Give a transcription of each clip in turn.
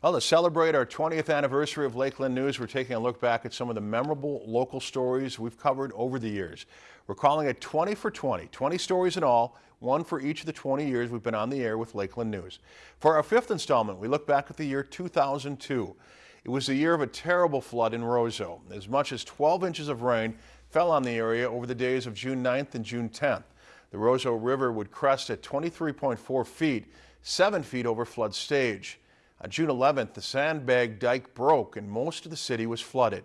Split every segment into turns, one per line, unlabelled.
Well, to celebrate our 20th anniversary of Lakeland News, we're taking a look back at some of the memorable local stories we've covered over the years. We're calling it 20 for 20, 20 stories in all, one for each of the 20 years we've been on the air with Lakeland News. For our fifth installment, we look back at the year 2002. It was the year of a terrible flood in Roseau. As much as 12 inches of rain fell on the area over the days of June 9th and June 10th. The Roseau River would crest at 23.4 feet, 7 feet over flood stage. On June 11th, the sandbag dike broke and most of the city was flooded.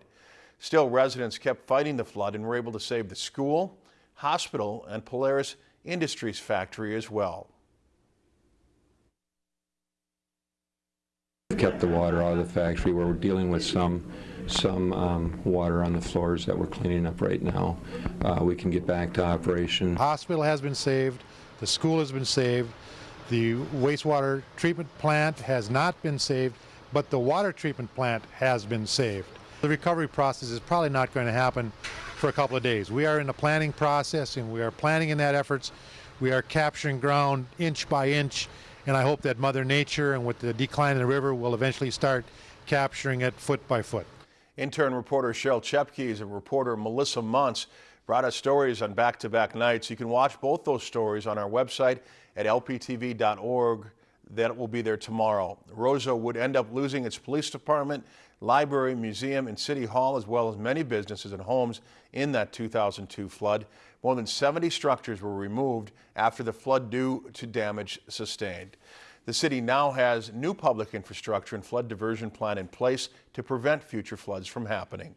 Still, residents kept fighting the flood and were able to save the school, hospital, and Polaris Industries factory as well.
kept the water out of the factory. We're dealing with some some um, water on the floors that we're cleaning up right now. Uh, we can get back to operation.
Hospital has been saved. The school has been saved. The wastewater treatment plant has not been saved, but the water treatment plant has been saved. The recovery process is probably not going to happen for a couple of days. We are in the planning process and we are planning in that efforts. We are capturing ground inch by inch and I hope that Mother Nature and with the decline in the river will eventually start capturing it foot by foot.
Intern reporter Cheryl Chepkes and reporter Melissa Muntz brought us stories on back-to-back -back nights. You can watch both those stories on our website at lptv.org. That will be there tomorrow. Roseau would end up losing its police department, library, museum, and city hall, as well as many businesses and homes in that 2002 flood. More than 70 structures were removed after the flood due to damage sustained. The city now has new public infrastructure and flood diversion plan in place to prevent future floods from happening.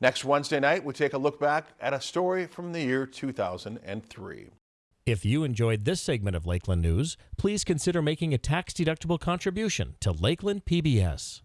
Next Wednesday night, we take a look back at a story from the year 2003.
If you enjoyed this segment of Lakeland News, please consider making a tax-deductible contribution to Lakeland PBS.